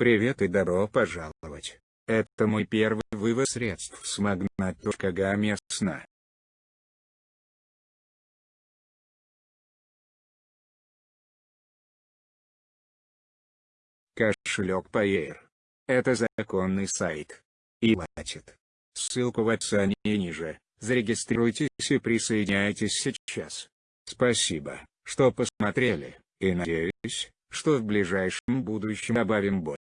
Привет и добро пожаловать. Это мой первый вывод средств с Magnat.ga местно. Кошелек Payer. Это законный сайт. И платит. Ссылку в описании ниже. Зарегистрируйтесь и присоединяйтесь сейчас. Спасибо, что посмотрели, и надеюсь, что в ближайшем будущем добавим больше.